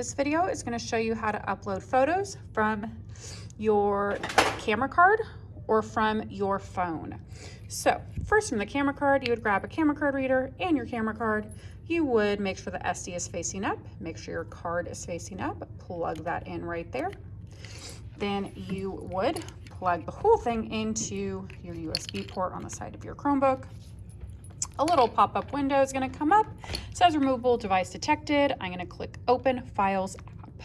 This video is going to show you how to upload photos from your camera card or from your phone. So first from the camera card, you would grab a camera card reader and your camera card. You would make sure the SD is facing up, make sure your card is facing up, plug that in right there. Then you would plug the whole thing into your USB port on the side of your Chromebook a little pop-up window is going to come up. It says removable device detected. I'm going to click open files app.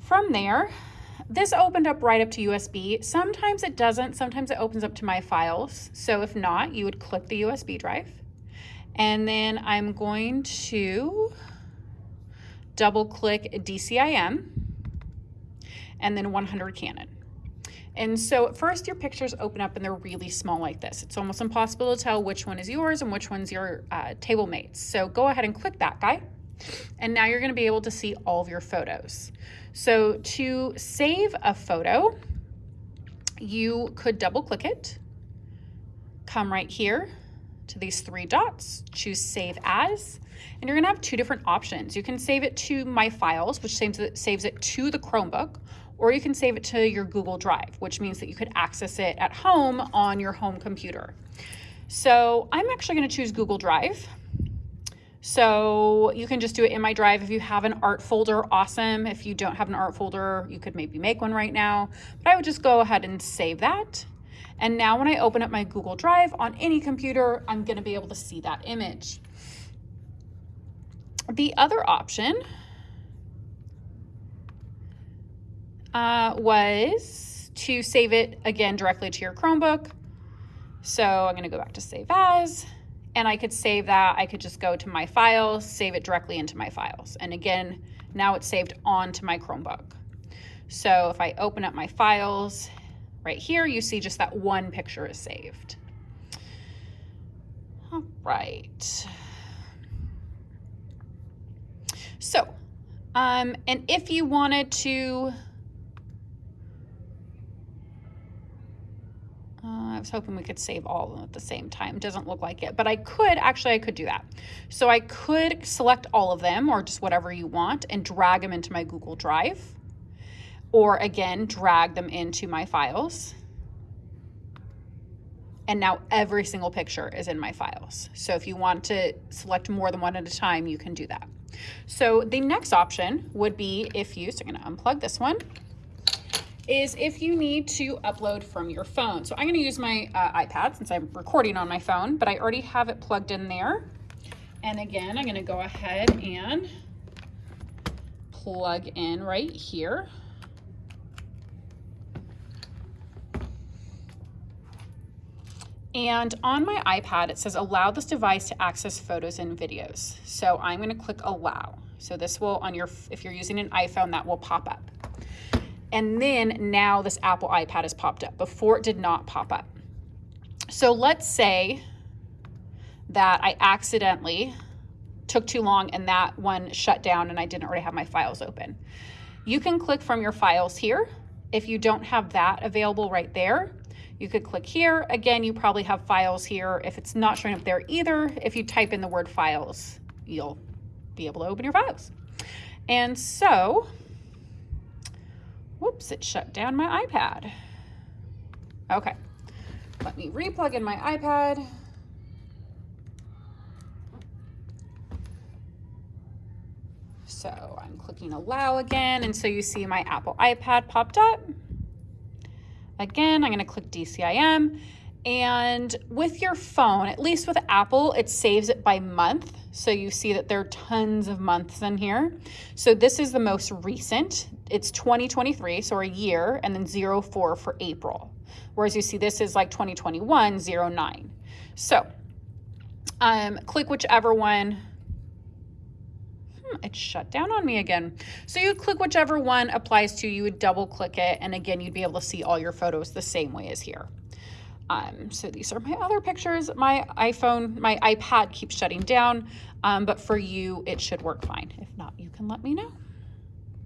From there, this opened up right up to USB. Sometimes it doesn't. Sometimes it opens up to my files. So if not, you would click the USB drive. And then I'm going to double click DCIM and then 100 Canon. And so at first your pictures open up and they're really small like this. It's almost impossible to tell which one is yours and which one's your uh, table mates. So go ahead and click that guy. And now you're gonna be able to see all of your photos. So to save a photo, you could double click it, come right here to these three dots, choose save as, and you're gonna have two different options. You can save it to my files, which saves it, saves it to the Chromebook, or you can save it to your Google Drive, which means that you could access it at home on your home computer. So I'm actually gonna choose Google Drive. So you can just do it in my drive. If you have an art folder, awesome. If you don't have an art folder, you could maybe make one right now, but I would just go ahead and save that. And now when I open up my Google Drive on any computer, I'm gonna be able to see that image. The other option uh, was to save it again directly to your Chromebook. So I'm gonna go back to save as, and I could save that. I could just go to my files, save it directly into my files. And again, now it's saved onto my Chromebook. So if I open up my files right here, you see just that one picture is saved. All right. So, um, and if you wanted to I was hoping we could save all of them at the same time. Doesn't look like it, but I could, actually I could do that. So I could select all of them or just whatever you want and drag them into my Google Drive. Or again, drag them into my files. And now every single picture is in my files. So if you want to select more than one at a time, you can do that. So the next option would be if you, so I'm gonna unplug this one is if you need to upload from your phone. So I'm gonna use my uh, iPad since I'm recording on my phone, but I already have it plugged in there. And again, I'm gonna go ahead and plug in right here. And on my iPad, it says allow this device to access photos and videos. So I'm gonna click allow. So this will, on your, if you're using an iPhone, that will pop up. And then now this Apple iPad has popped up. Before it did not pop up. So let's say that I accidentally took too long and that one shut down and I didn't already have my files open. You can click from your files here. If you don't have that available right there, you could click here. Again, you probably have files here. If it's not showing up there either, if you type in the word files, you'll be able to open your files. And so Whoops, it shut down my iPad. Okay, let me replug in my iPad. So I'm clicking allow again, and so you see my Apple iPad popped up. Again, I'm gonna click DCIM, and with your phone, at least with Apple, it saves it by month. So you see that there are tons of months in here. So this is the most recent. It's 2023, so a year, and then 04 for April. Whereas you see this is like 2021, 09. So um, click whichever one. Hmm, it shut down on me again. So you click whichever one applies to you, would double click it, and again, you'd be able to see all your photos the same way as here. Um, so these are my other pictures. My iPhone, my iPad keeps shutting down, um, but for you, it should work fine. If not, you can let me know.